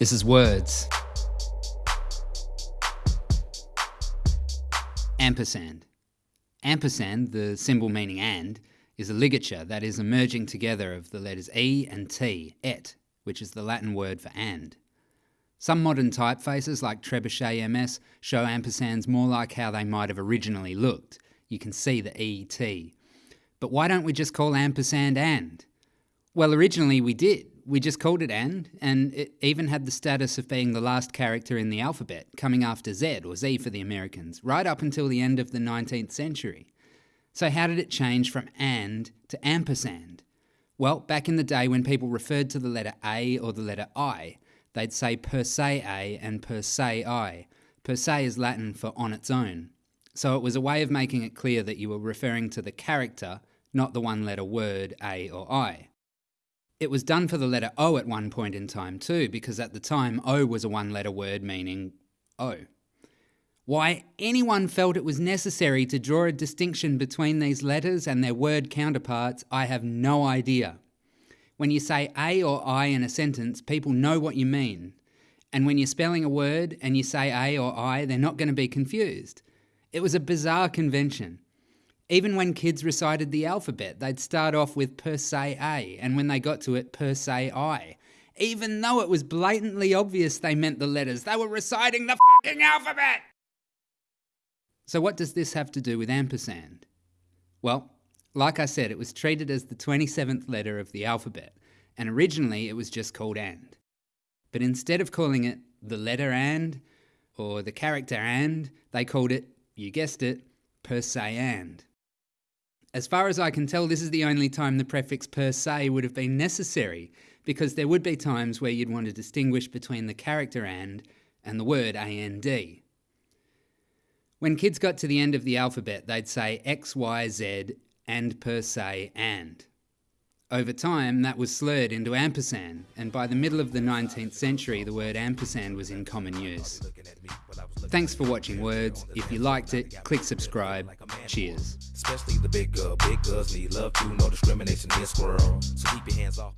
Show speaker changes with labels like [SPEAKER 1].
[SPEAKER 1] This is words. Ampersand. Ampersand, the symbol meaning and, is a ligature that is a merging together of the letters E and T, et, which is the Latin word for and. Some modern typefaces like Trebuchet MS show ampersands more like how they might have originally looked. You can see the ET. But why don't we just call ampersand and? Well, originally we did we just called it and, and it even had the status of being the last character in the alphabet, coming after Z, or Z for the Americans, right up until the end of the 19th century. So how did it change from and to ampersand? Well, back in the day when people referred to the letter A or the letter I, they'd say per se A and per se I. Per se is Latin for on its own. So it was a way of making it clear that you were referring to the character, not the one letter word A or I. It was done for the letter O at one point in time too, because at the time O was a one letter word meaning O. Why anyone felt it was necessary to draw a distinction between these letters and their word counterparts, I have no idea. When you say A or I in a sentence, people know what you mean. And when you're spelling a word and you say A or I, they're not going to be confused. It was a bizarre convention. Even when kids recited the alphabet, they'd start off with per se A, and when they got to it, per se I. Even though it was blatantly obvious they meant the letters, they were reciting the fucking alphabet! So, what does this have to do with ampersand? Well, like I said, it was treated as the 27th letter of the alphabet, and originally it was just called and. But instead of calling it the letter and or the character and, they called it, you guessed it, per se and. As far as I can tell, this is the only time the prefix per se would have been necessary, because there would be times where you'd want to distinguish between the character and and the word and. When kids got to the end of the alphabet, they'd say X, Y, Z and per se and. Over time, that was slurred into ampersand, and by the middle of the 19th century, the word ampersand was in common use. Thanks for watching Words. If you liked it, click subscribe. Cheers. Especially the big girl. Big girls need love too. No discrimination in world. So keep your hands off.